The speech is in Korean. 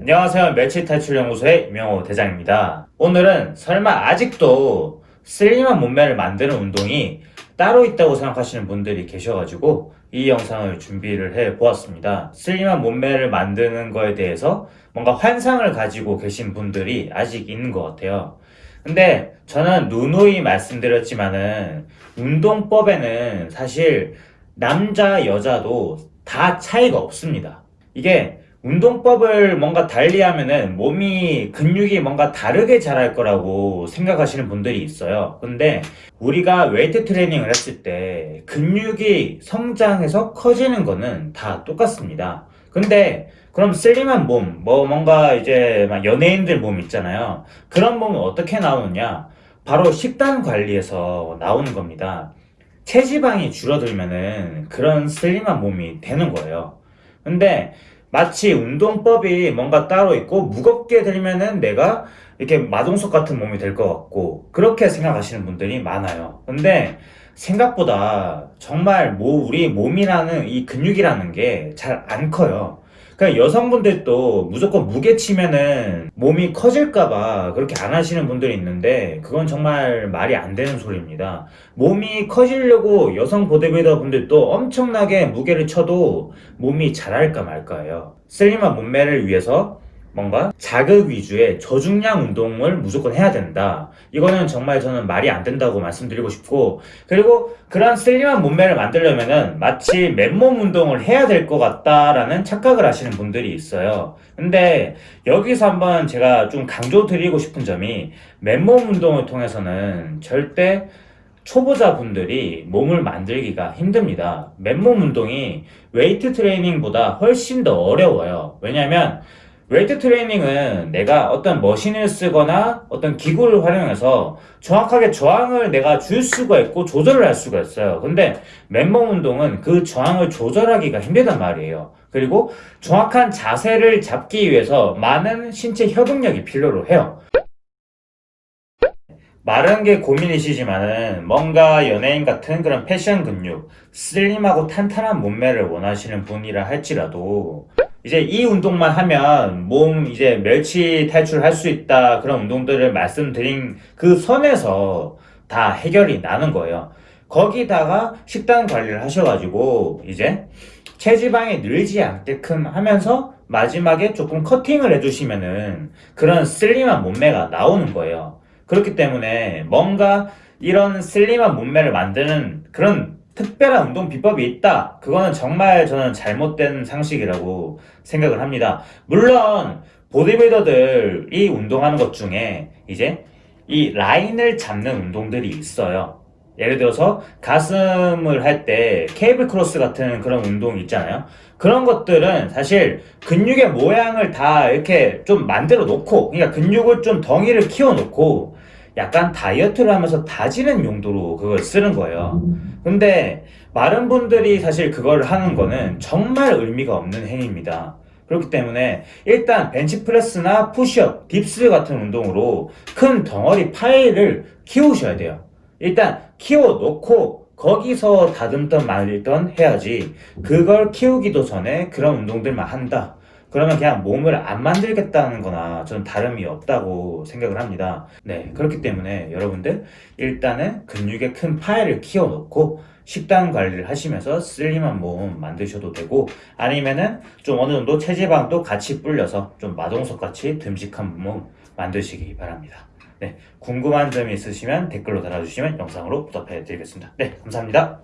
안녕하세요. 멸치 탈출 연구소의 이명호 대장입니다. 오늘은 설마 아직도 슬림한 몸매를 만드는 운동이 따로 있다고 생각하시는 분들이 계셔가지고 이 영상을 준비를 해 보았습니다. 슬림한 몸매를 만드는 거에 대해서 뭔가 환상을 가지고 계신 분들이 아직 있는 것 같아요. 근데 저는 누누이 말씀드렸지만은 운동법에는 사실 남자 여자도 다 차이가 없습니다. 이게 운동법을 뭔가 달리 하면은 몸이 근육이 뭔가 다르게 자랄 거라고 생각하시는 분들이 있어요. 근데 우리가 웨이트 트레이닝을 했을 때 근육이 성장해서 커지는 거는 다 똑같습니다. 근데 그럼 슬림한 몸, 뭐 뭔가 이제 막 연예인들 몸 있잖아요. 그런 몸은 어떻게 나오느냐? 바로 식단 관리에서 나오는 겁니다. 체지방이 줄어들면은 그런 슬림한 몸이 되는 거예요. 근데 마치 운동법이 뭔가 따로 있고 무겁게 들면은 내가 이렇게 마동석 같은 몸이 될 것 같고 그렇게 생각하시는 분들이 많아요. 근데 생각보다 정말 뭐 우리 몸이라는 이 근육이라는 게 잘 안 커요 그러니까 여성분들도 무조건 무게 치면은 몸이 커질까봐 그렇게 안 하시는 분들이 있는데 그건 정말 말이 안 되는 소리입니다. 몸이 커지려고 여성 보디빌더 분들도 엄청나게 무게를 쳐도 몸이 자랄까 말까예요? 슬림한 몸매를 위해서 뭔가 자극 위주의 저중량 운동을 무조건 해야 된다. 이거는 정말 저는 말이 안 된다고 말씀드리고 싶고 그리고 그런 슬림한 몸매를 만들려면 마치 맨몸 운동을 해야 될 것 같다라는 착각을 하시는 분들이 있어요. 근데 여기서 한번 제가 좀 강조 드리고 싶은 점이 맨몸 운동을 통해서는 절대 초보자분들이 몸을 만들기가 힘듭니다. 맨몸 운동이 웨이트 트레이닝보다 훨씬 더 어려워요. 왜냐면 웨이트 트레이닝은 내가 어떤 머신을 쓰거나 어떤 기구를 활용해서 정확하게 저항을 내가 줄 수가 있고 조절을 할 수가 있어요. 근데 맨몸 운동은 그 저항을 조절하기가 힘들단 말이에요. 그리고 정확한 자세를 잡기 위해서 많은 신체 협응력이 필요로 해요. 마른 게 고민이시지만은 뭔가 연예인 같은 그런 패션 근육 슬림하고 탄탄한 몸매를 원하시는 분이라 할지라도 이제 이 운동만 하면 몸 이제 멸치 탈출할 수 있다 그런 운동들을 말씀드린 그 선에서 다 해결이 나는 거예요. 거기다가 식단 관리를 하셔가지고 이제 체지방이 늘지 않게끔 하면서 마지막에 조금 커팅을 해주시면은 그런 슬림한 몸매가 나오는 거예요. 그렇기 때문에 뭔가 이런 슬림한 몸매를 만드는 그런 특별한 운동 비법이 있다. 그거는 정말 저는 잘못된 상식이라고 생각을 합니다. 물론 보디빌더들이 운동하는 것 중에 이제 이 라인을 잡는 운동들이 있어요. 예를 들어서 가슴을 할 때 cable cross 같은 그런 운동 있잖아요. 그런 것들은 사실 근육의 모양을 다 이렇게 좀 만들어 놓고 그러니까 근육을 좀 덩이를 키워 놓고 약간 다이어트를 하면서 다지는 용도로 그걸 쓰는 거예요. 근데 많은 분들이 사실 그걸 하는 거는 정말 의미가 없는 행위입니다. 그렇기 때문에 일단 벤치프레스나 푸시업, 딥스 같은 운동으로 큰 덩어리 파이를 키우셔야 돼요. 일단 키워놓고 거기서 다듬던 말던 해야지 그걸 키우기도 전에 그런 운동들만 한다 그러면 그냥 몸을 안 만들겠다는 거나 저는 다름이 없다고 생각을 합니다. 네 그렇기 때문에 여러분들 일단은 근육에 큰 파일을 키워 놓고 식단 관리를 하시면서 슬림한 몸 만드셔도 되고 아니면은 좀 어느 정도 체지방도 같이 불려서 좀 마동석같이 듬직한 몸 만드시기 바랍니다. 네, 궁금한 점이 있으시면 댓글로 달아주시면 영상으로 부탁해 드리겠습니다. 네 감사합니다.